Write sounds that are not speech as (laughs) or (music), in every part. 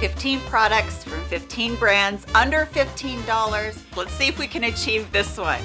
15 products from 15 brands under $15. Let's see if we can achieve this one.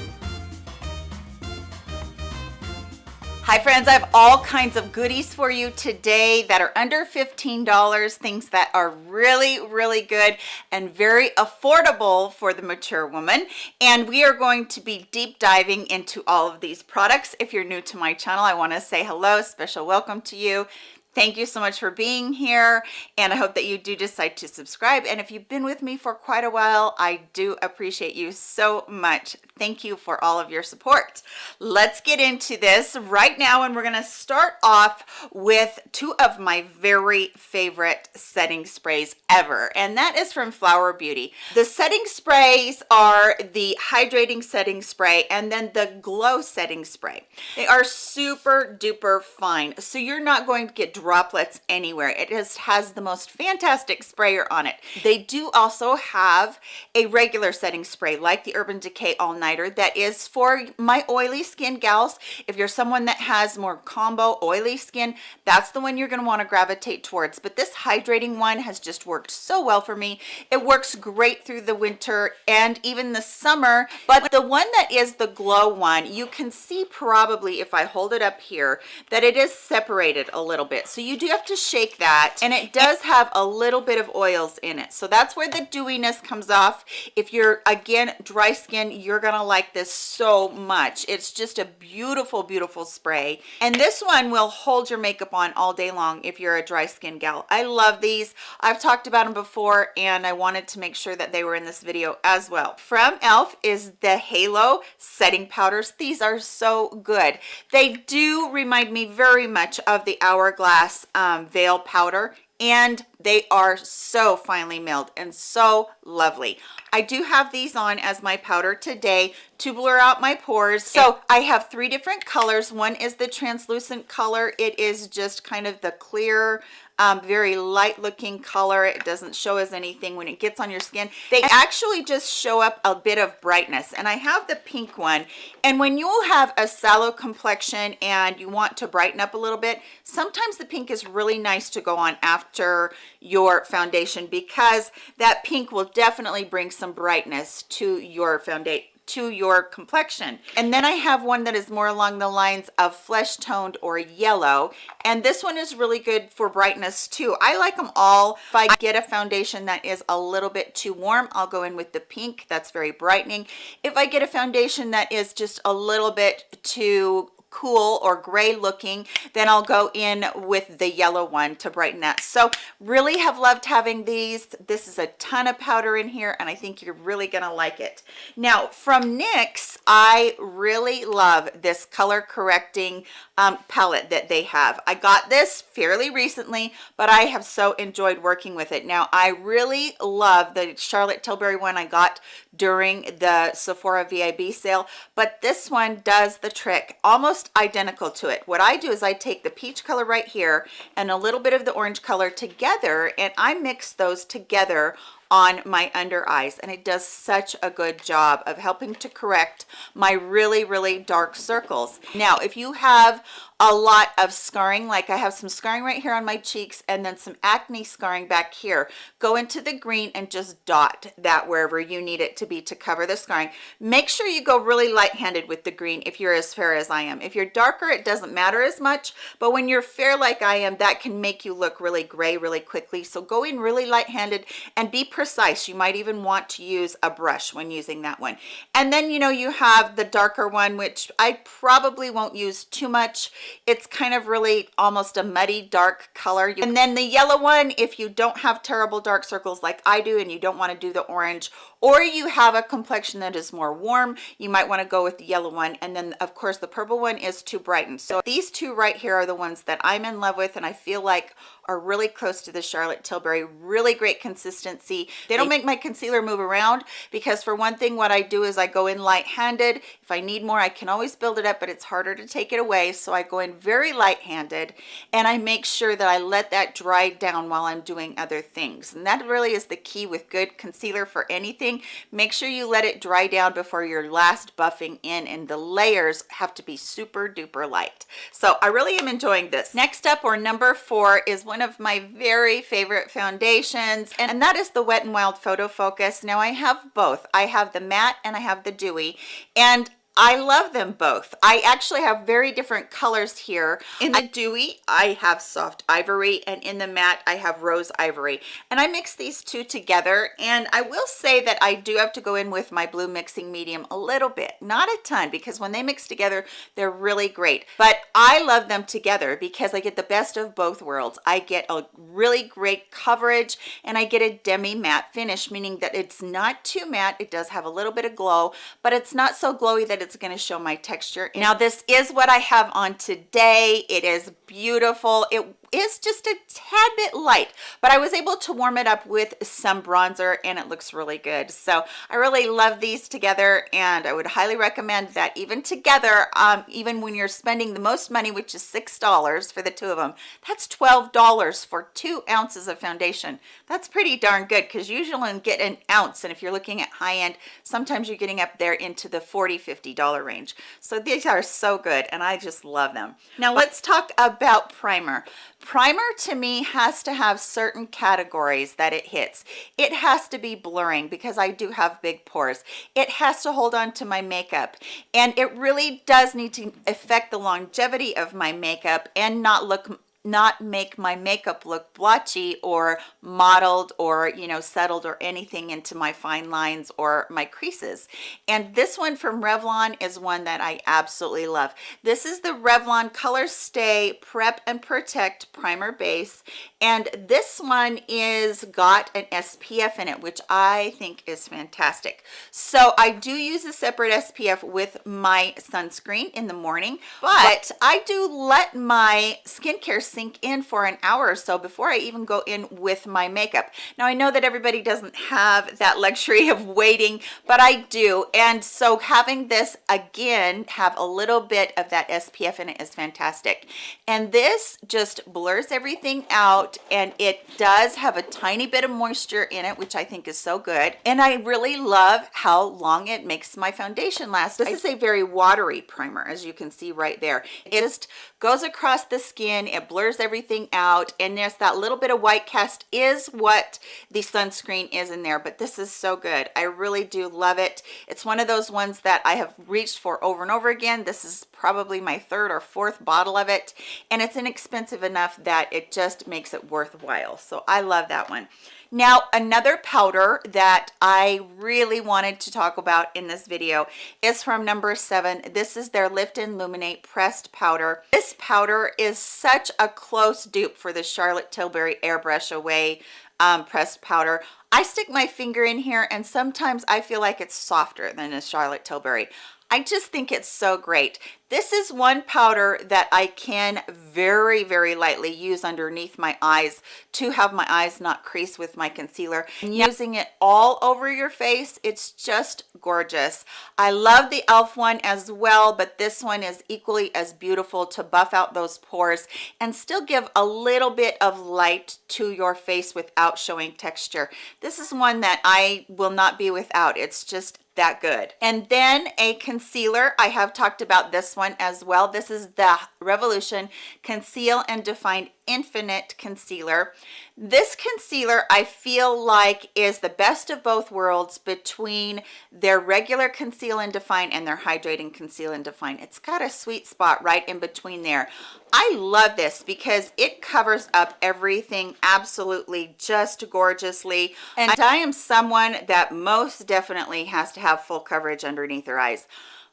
Hi friends, I have all kinds of goodies for you today that are under $15, things that are really, really good and very affordable for the mature woman. And we are going to be deep diving into all of these products. If you're new to my channel, I wanna say hello, special welcome to you thank you so much for being here and i hope that you do decide to subscribe. And if you've been with me for quite a while i do appreciate you so much. Thank you for all of your support. Let's get into this right now and we're going to start off with two of my very favorite setting sprays ever and that is from flower beauty. The setting sprays are the hydrating setting spray and then the glow setting spray. They are super duper fine so you're not going to get droplets anywhere. It just has the most fantastic sprayer on it. They do also have a regular setting spray like the urban decay all nighter that is for my oily skin gals. If you're someone that has more combo oily skin that's the one you're going to want to gravitate towards. But this hydrating one has just worked so well for me. It works great through the winter and even the summer. But the one that is the glow one you can see probably if i hold it up here that it is separated a little bit so you do have to shake that and it does have a little bit of oils in it. So that's where the dewiness comes off. If you're again dry skin you're gonna like this so much. It's just a beautiful beautiful spray. And this one will hold your makeup on all day long if you're a dry skin gal. I love these. I've talked about them before and i wanted to make sure that they were in this video as well. From elf is the halo setting powders. These are so good. They do remind me very much of the hourglass um, veil powder and they are so finely milled and so lovely. I do have these on as my powder today to blur out my pores. So i have three different colors. One is the translucent color. It is just kind of the clear um, very light looking color. It doesn't show as anything when it gets on your skin. They actually just show up a bit of brightness and i have the pink one. And when you have a sallow complexion and you want to brighten up a little bit sometimes the pink is really nice to go on after your foundation because that pink will definitely bring some brightness to your foundation to your complexion. And then i have one that is more along the lines of flesh toned or yellow. And this one is really good for brightness too. I like them all. If i get a foundation that is a little bit too warm i'll go in with the pink. That's very brightening. If i get a foundation that is just a little bit too cool or gray looking then i'll go in with the yellow one to brighten that. So really have loved having these. This is a ton of powder in here and i think you're really gonna like it. Now from nyx i really love this color correcting um, palette that they have. I got this fairly recently but i have so enjoyed working with it. Now i really love the charlotte tilbury one i got during the sephora vib sale but this one does the trick. Almost almost identical to it. What i do is i take the peach color right here and a little bit of the orange color together and i mix those together on my under eyes and it does such a good job of helping to correct my really really dark circles. Now if you have a lot of scarring. Like i have some scarring right here on my cheeks and then some acne scarring back here. Go into the green and just dot that wherever you need it to be to cover the scarring. Make sure you go really light-handed with the green if you're as fair as i am. If you're darker it doesn't matter as much but when you're fair like i am that can make you look really gray really quickly. So go in really light-handed and be precise. You might even want to use a brush when using that one. And then you know you have the darker one which i probably won't use too much it's kind of really almost a muddy dark color. And then the yellow one if you don't have terrible dark circles like i do and you don't want to do the orange or you have a complexion that is more warm you might want to go with the yellow one. And then of course the purple one is to brighten so these two right here are the ones that i'm in love with and i feel like are really close to the charlotte tilbury. Really great consistency. They don't make my concealer move around because for one thing what i do is i go in light-handed. If i need more i can always build it up but it's harder to take it away. So i go in very light-handed and i make sure that i let that dry down while i'm doing other things. And that really is the key with good concealer for anything. Make sure you let it dry down before your last buffing in and the layers have to be super duper light. So i really am enjoying this. Next up or number four is one of my very favorite foundations and that is the wet and wild photo focus. Now i have both. I have the matte and i have the dewy and I love them both. I actually have very different colors here. In the dewy, I have soft ivory, and in the matte, I have rose ivory. And I mix these two together, and I will say that I do have to go in with my blue mixing medium a little bit, not a ton, because when they mix together, they're really great. But I love them together because I get the best of both worlds. I get a really great coverage, and I get a demi matte finish, meaning that it's not too matte. It does have a little bit of glow, but it's not so glowy that it's going to show my texture. Now this is what i have on today. It is beautiful. It is just a tad bit light but i was able to warm it up with some bronzer and it looks really good. So i really love these together and i would highly recommend that even together um, even when you're spending the most money which is six dollars for the two of them that's twelve dollars for two ounces of foundation. That's pretty darn good because usually you get an ounce and if you're looking at high end sometimes you're getting up there into the 40 50 dollar range. So these are so good and i just love them. Now let's talk about primer primer to me has to have certain categories that it hits. It has to be blurring because i do have big pores. It has to hold on to my makeup. And it really does need to affect the longevity of my makeup and not look not make my makeup look blotchy or mottled or you know settled or anything into my fine lines or my creases. And this one from Revlon is one that I absolutely love. This is the Revlon color stay prep and protect primer base. And this one is got an SPF in it which I think is fantastic. So I do use a separate SPF with my sunscreen in the morning but I do let my skincare sink in for an hour or so before I even go in with my makeup. Now I know that everybody doesn't have that (laughs) luxury of waiting, but I do. And so having this again, have a little bit of that SPF in it is fantastic. And this just blurs everything out and it does have a tiny bit of moisture in it, which I think is so good. And I really love how long it makes my foundation last. This is a very watery primer, as you can see right there. It just goes across the skin, it blurs blurs everything out and there's that little bit of white cast is what the sunscreen is in there but this is so good. I really do love it. It's one of those ones that i have reached for over and over again. This is probably my third or fourth bottle of it and it's inexpensive enough that it just makes it worthwhile so i love that one now, another powder that I really wanted to talk about in this video is from number seven. This is their Lift and Illuminate pressed powder. This powder is such a close dupe for the Charlotte Tilbury Airbrush Away um, pressed powder. I stick my finger in here and sometimes I feel like it's softer than a Charlotte Tilbury. I just think it's so great. This is one powder that I can very, very lightly use underneath my eyes to have my eyes not crease with my concealer. And using it all over your face, it's just gorgeous. I love the e.l.f. one as well, but this one is equally as beautiful to buff out those pores and still give a little bit of light to your face without showing texture. This is one that I will not be without. It's just that good. And then a concealer. I have talked about this one as well. This is the revolution conceal and define infinite concealer. This concealer i feel like is the best of both worlds between their regular conceal and define and their hydrating conceal and define. It's got a sweet spot right in between there. I love this because it covers up everything absolutely just gorgeously. And i am someone that most definitely has to have full coverage underneath their eyes.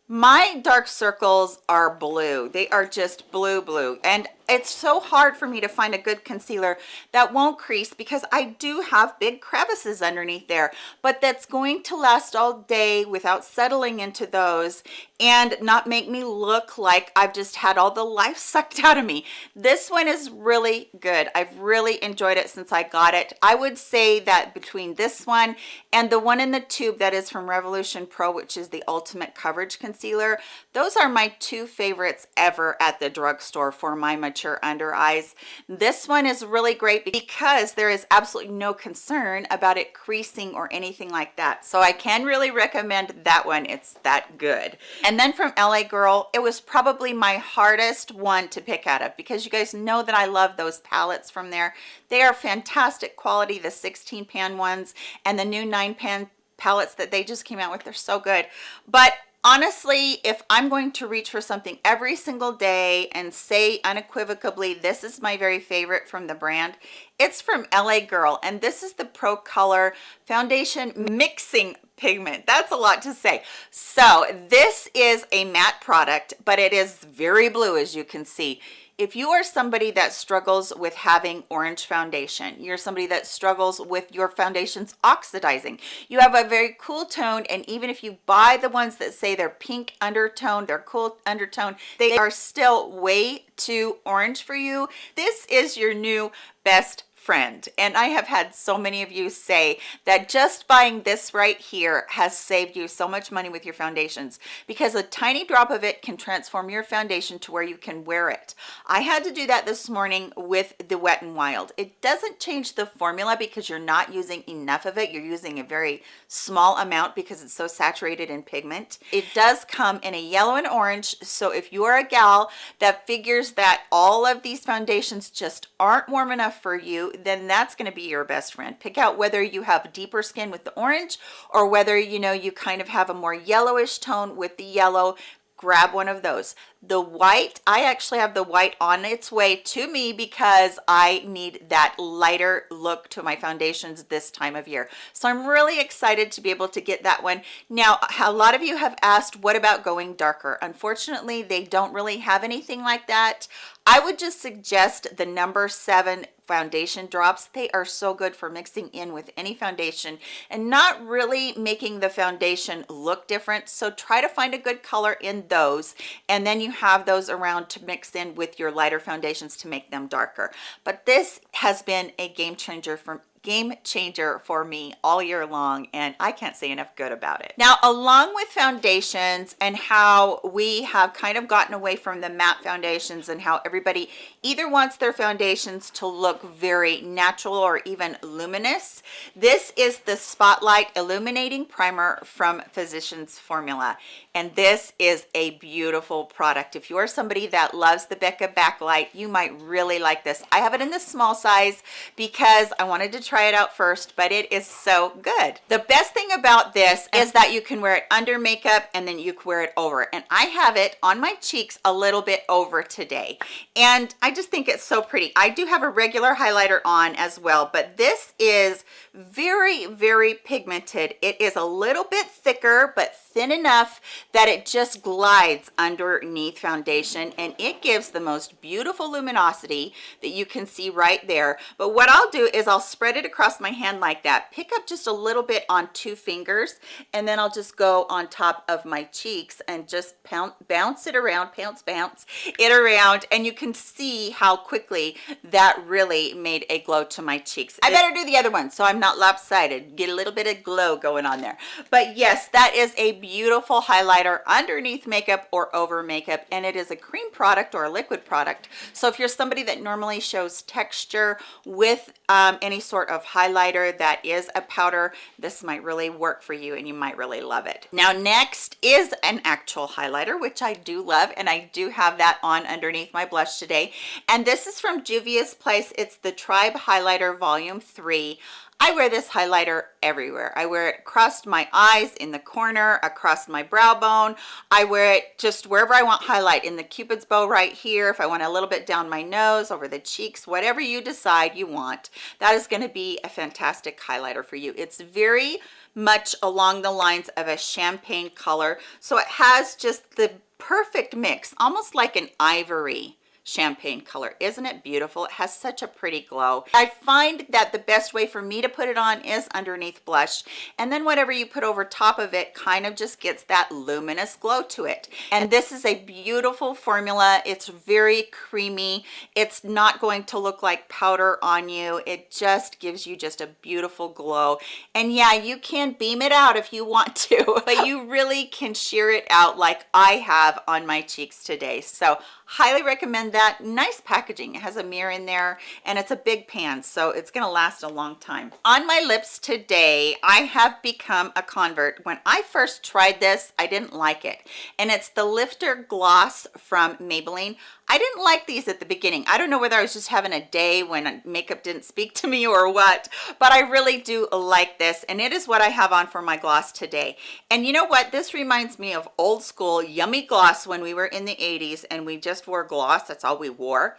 My dark circles are blue. They are just blue blue. And it's so hard for me to find a good concealer that won't crease because I do have big crevices underneath there but that's going to last all day without settling into those and not make me look like I've just had all the life (laughs) sucked out of me. This one is really good. I've really enjoyed it since I got it. I would say that between this one and the one in the tube that is from Revolution Pro which is the ultimate coverage concealer those are my two favorites ever at the drugstore for my mature under eyes. This one is really great because there is absolutely no concern about it creasing or anything like that. So i can really recommend that one. It's that good. And then from la girl it was probably my hardest one to pick out of because you guys know that i love those palettes from there. They are fantastic quality the 16 pan ones and the new 9 pan palettes that they just came out with. They're so good. But honestly if i'm going to reach for something every single day and say unequivocally this is my very favorite from the brand it's from la girl. And this is the pro color foundation mixing pigment. That's a lot to say. So this is a matte product but it is very blue as you can see. If you are somebody that struggles with having orange foundation you're somebody that struggles with your foundations oxidizing you have a very cool tone and even if you buy the ones that say they're pink undertone they're cool undertone they are still way too orange for you this is your new best friend. And i have had so many of you say that just buying this right here has saved you so much money with your foundations because a tiny drop of it can transform your foundation to where you can wear it. I had to do that this morning with the wet and wild. It doesn't change the formula because you're not using enough of it. You're using a very small amount because it's so saturated in pigment. It does come in a yellow and orange. So if you are a gal that figures that all of these foundations just aren't warm enough for then that's going to be your best friend. Pick out whether you have deeper skin with the orange or whether you know you kind of have a more yellowish tone with the yellow grab one of those. The white i actually have the white on its way to me because i need that lighter look to my foundations this time of year. So i'm really excited to be able to get that one. Now a lot of you have asked what about going darker? Unfortunately they don't really have anything like that. I would just suggest the number seven foundation drops they are so good for mixing in with any foundation and not really making the foundation look different. So try to find a good color in those and then you have those around to mix in with your lighter foundations to make them darker. But this has been a game changer for game changer for me all year long and I can't say enough good about it. Now along with foundations and how we have kind of gotten away from the matte foundations and how everybody either wants their foundations to look very natural or even luminous, this is the Spotlight Illuminating Primer from Physicians Formula. And this is a beautiful product. If you are somebody that loves the becca backlight you might really like this. I have it in the small size because i wanted to try it out first but it is so good. The best thing about this is that you can wear it under makeup and then you can wear it over and i have it on my cheeks a little bit over today. And i just think it's so pretty. I do have a regular highlighter on as well but this is very very pigmented. It is a little bit thicker but thin enough that it just glides underneath foundation and it gives the most beautiful luminosity that you can see right there. But what i'll do is i'll spread it across my hand like that pick up just a little bit on two fingers and then i'll just go on top of my cheeks and just pound, bounce it around pounce bounce it around and you can see how quickly that really made a glow to my cheeks. I better do the other one so i'm not lopsided. Get a little bit of glow going on there. But yes that is a beautiful highlighter underneath makeup or over makeup and it is a cream product or a liquid product. So if you're somebody that normally shows texture with um, any sort of highlighter that is a powder this might really work for you and you might really love it. Now next is an actual highlighter which i do love and i do have that on underneath my blush today. And this is from juvia's place. It's the tribe highlighter volume 3 I wear this highlighter everywhere. I wear it across my eyes, in the corner, across my brow bone. I wear it just wherever I want highlight, in the cupid's bow right here, if I want a little bit down my nose, over the cheeks, whatever you decide you want. That is gonna be a fantastic highlighter for you. It's very much along the lines of a champagne color. So it has just the perfect mix, almost like an ivory champagne color. Isn't it beautiful? It has such a pretty glow. I find that the best way for me to put it on is underneath blush and then whatever you put over top of it kind of just gets that luminous glow to it. And this is a beautiful formula. It's very creamy. It's not going to look like powder on you. It just gives you just a beautiful glow. And yeah you can beam it out if you want to (laughs) but you really can sheer it out like i have on my cheeks today. So highly recommend that nice packaging it has a mirror in there and it's a big pan so it's to last a long time. On my lips today i have become a convert. When i first tried this i didn't like it. And it's the lifter gloss from maybelline I didn't like these at the beginning. I don't know whether I was just having a day when makeup didn't speak to me or what, but I really do like this. And it is what I have on for my gloss today. And you know what? This reminds me of old school yummy gloss when we were in the 80s and we just wore gloss. That's all we wore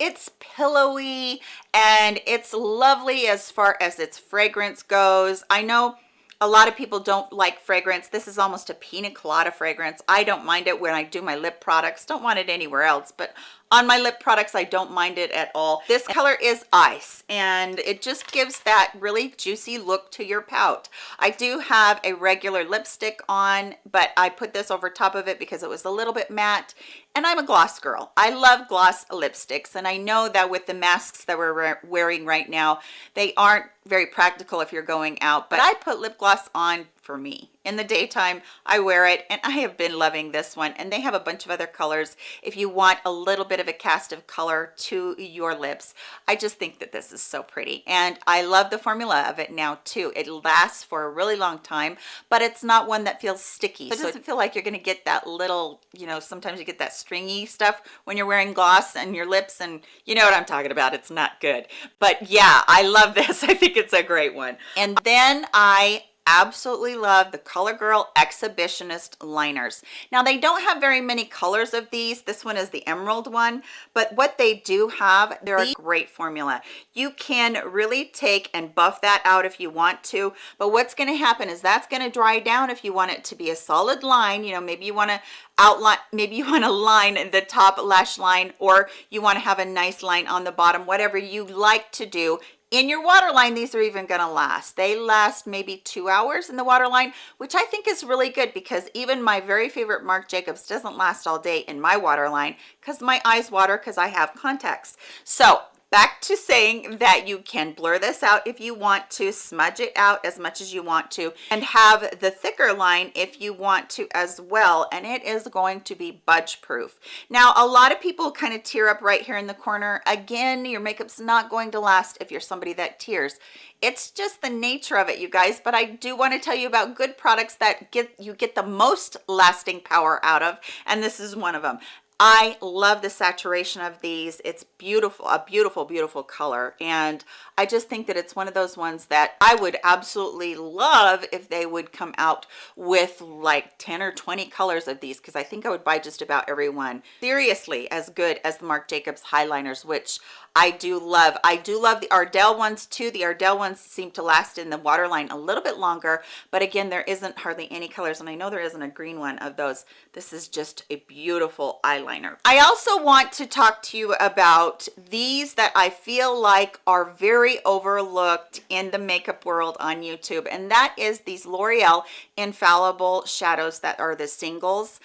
it's pillowy and it's lovely as far as its fragrance goes i know a lot of people don't like fragrance. This is almost a pina colada fragrance. I don't mind it when i do my lip products. Don't want it anywhere else but on my lip products i don't mind it at all. This color is ice and it just gives that really juicy look to your pout i do have a regular lipstick on but i put this over top of it because it was a little bit matte and i'm a gloss girl. I love gloss lipsticks and i know that with the masks that we're wearing right now they aren't very practical if you're going out but i put lip gloss on for me. In the daytime i wear it and i have been loving this one and they have a bunch of other colors. If you want a little bit of a cast of color to your lips i just think that this is so pretty. And i love the formula of it now too. It lasts for a really long time but it's not one that feels sticky. So it doesn't feel like you're going to get that little you know sometimes you get that stringy stuff when you're wearing gloss and your lips and you know what i'm talking about. It's not good. But yeah i love (laughs) this. I think it's a great one. And then i absolutely love the CoverGirl Exhibitionist liners. Now they don't have very many colors of these. This one is the emerald one, but what they do have, they're a great formula. You can really take and buff that out if you want to, but what's gonna happen is that's gonna dry down if you want it to be a solid line. You know, maybe you wanna outline, maybe you wanna line the top lash line or you wanna have a nice line on the bottom, whatever you like to do in your waterline these are even going to last. They last maybe two hours in the waterline which i think is really good because even my very favorite marc jacobs doesn't last all day in my waterline because my eyes water because i have contacts. So back to saying that you can blur this out if you want to smudge it out as much as you want to and have the thicker line if you want to as well and it is going to be budge proof now a lot of people kind of tear up right here in the corner. Again your makeup's not going to last if you're somebody that tears. It's just the nature of it you guys but i do want to tell you about good products that get you get the most lasting power out of and this is one of them I love the saturation of these. It's beautiful, a beautiful, beautiful color. And I just think that it's one of those ones that I would absolutely love if they would come out with like 10 or 20 colors of these because I think I would buy just about every one. Seriously, as good as the Marc Jacobs highliners, which I do love. I do love the Ardell ones too. The Ardell ones seem to last in the waterline a little bit longer, but again, there isn't hardly any colors, and I know there isn't a green one of those. This is just a beautiful eyeliner. I also want to talk to you about these that I feel like are very overlooked in the makeup world on YouTube, and that is these L'Oreal Infallible Shadows that are the singles.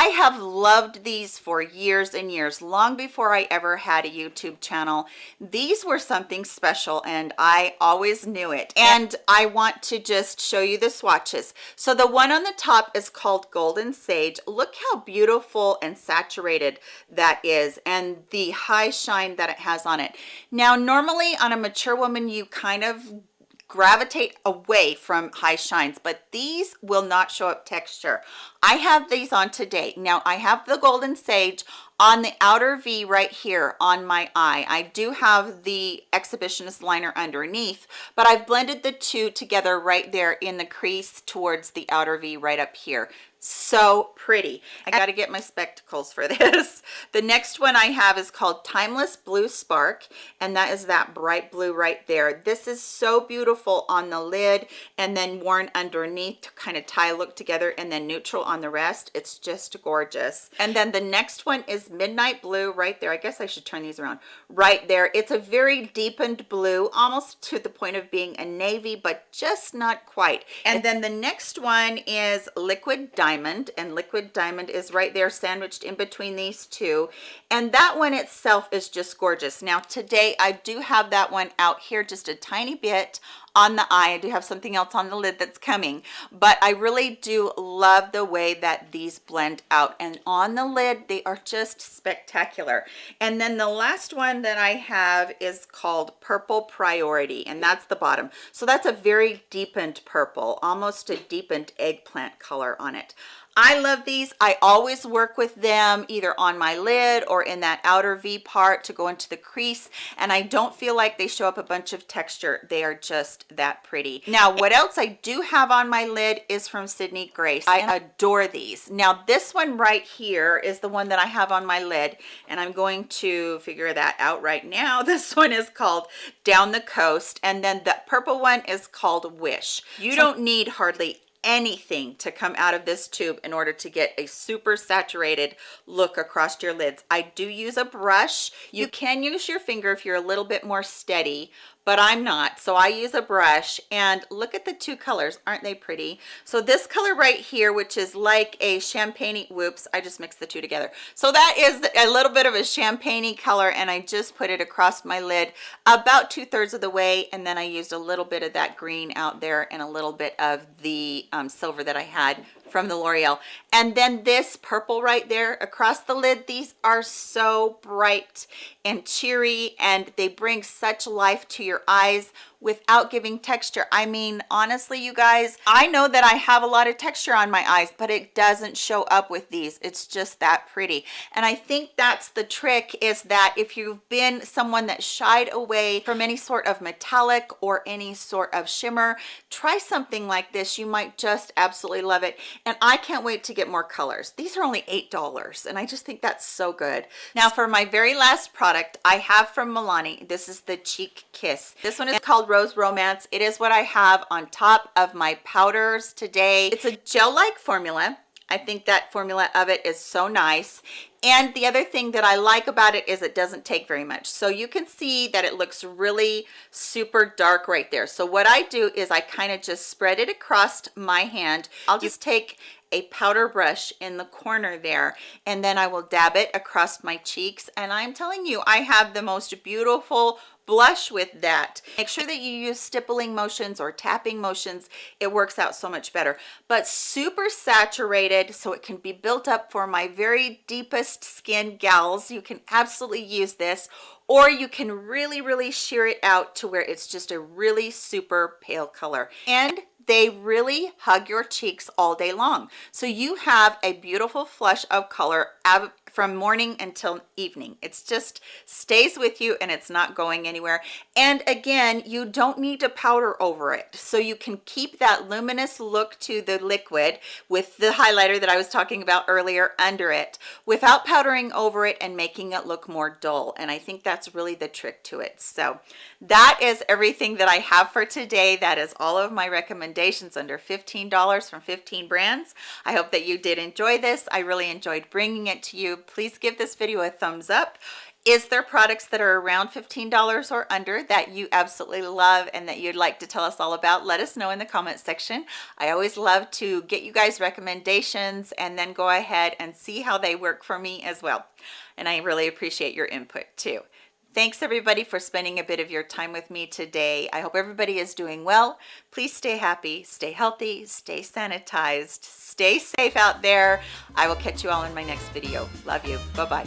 I have loved these for years and years, long before I ever had a YouTube channel. These were something special and I always knew it. And I want to just show you the swatches. So the one on the top is called Golden Sage. Look how beautiful and saturated that is and the high shine that it has on it. Now, normally on a mature woman, you kind of gravitate away from high shines but these will not show up texture. I have these on today. Now i have the golden sage on the outer v right here on my eye. I do have the exhibitionist liner underneath but i've blended the two together right there in the crease towards the outer v right up here so pretty. I got to get my spectacles for (laughs) this. The next one i have is called timeless blue spark and that is that bright blue right there. This is so beautiful on the lid and then worn underneath to kind of tie look together and then neutral on the rest. It's just gorgeous. And then the next one is midnight blue right there. I guess i should turn these around. Right there. It's a very deepened blue almost to the point of being a navy but just not quite. And then the next one is liquid diamond diamond and liquid diamond is right there sandwiched in between these two. And that one itself is just gorgeous. Now today i do have that one out here just a tiny bit on the eye. I do have something else on the lid that's coming. But i really do love the way that these blend out. And on the lid they are just spectacular. And then the last one that i have is called purple priority and that's the bottom. So that's a very deepened purple almost a deepened eggplant color on it I love these. I always work with them either on my lid or in that outer V part to go into the crease. And I don't feel like they show up a bunch of texture. They are just that pretty. Now, what else I do have on my lid is from Sydney Grace. I adore these. Now, this one right here is the one that I have on my lid. And I'm going to figure that out right now. (laughs) This one is called Down the Coast. And then the purple one is called Wish. You don't need hardly anything to come out of this tube in order to get a super saturated look across your lids. I do use a brush. You can use your finger if you're a little bit more steady but I'm not. So I use a brush and look at the two colors. Aren't they pretty? So this color right here, which is like a champagne, whoops, I just mixed the two together. So that is a little bit of a champagne color and I just put it across my lid about two thirds of the way. And then I used a little bit of that green out there and a little bit of the um, silver that I had from the L'Oreal. And then this purple right there across the lid, these are so bright and cheery and they bring such life to your eyes without giving texture. I mean honestly you guys i know that i have a lot of texture on my eyes but it doesn't show up with these. It's just that pretty. And i think that's the trick is that if you've been someone that shied away from any sort of metallic or any sort of shimmer try something like this. You might just absolutely love it. And i can't wait to get more colors these are only eight dollars and i just think that's so good now for my very last product i have from milani this is the cheek kiss this one is called Rose Romance. It is what I have on top of my powders today. It's a gel-like formula. I think that formula of it is so nice. And the other thing that I like about it is it doesn't take very much. So you can see that it looks really super dark right there. So what I do is I kind of just spread it across my hand. I'll just take a powder brush in the corner there and then I will dab it across my cheeks and I'm telling you I have the most beautiful blush with that. Make sure that you use stippling motions or tapping motions. It works out so much better. But super saturated so it can be built up for my very deepest skin gals. You can absolutely use this or you can really really sheer it out to where it's just a really super pale color. And they really hug your cheeks all day long. So you have a beautiful flush of color from morning until evening. It's just stays with you and it's not going anywhere. And again you don't need to powder over it. So you can keep that luminous look to the liquid with the highlighter that i was talking about earlier under it without powdering over it and making it look more dull. And i think that's really the trick to it. So that is everything that i have for today. That is all of my recommendations under 15 dollars from 15 brands. I hope that you did enjoy this. I really enjoyed bringing it to you please give this video a thumbs up. Is there products that are around $15 or under that you absolutely love and that you'd like to tell us all about? Let us know in the comment section. I always love to get you guys recommendations and then go ahead and see how they work for me as well. And i really appreciate your input too Thanks everybody for spending a bit of your time with me today. I hope everybody is doing well. Please stay happy, stay healthy, stay sanitized, stay safe out there. I will catch you all in my next video. Love you. Bye-bye.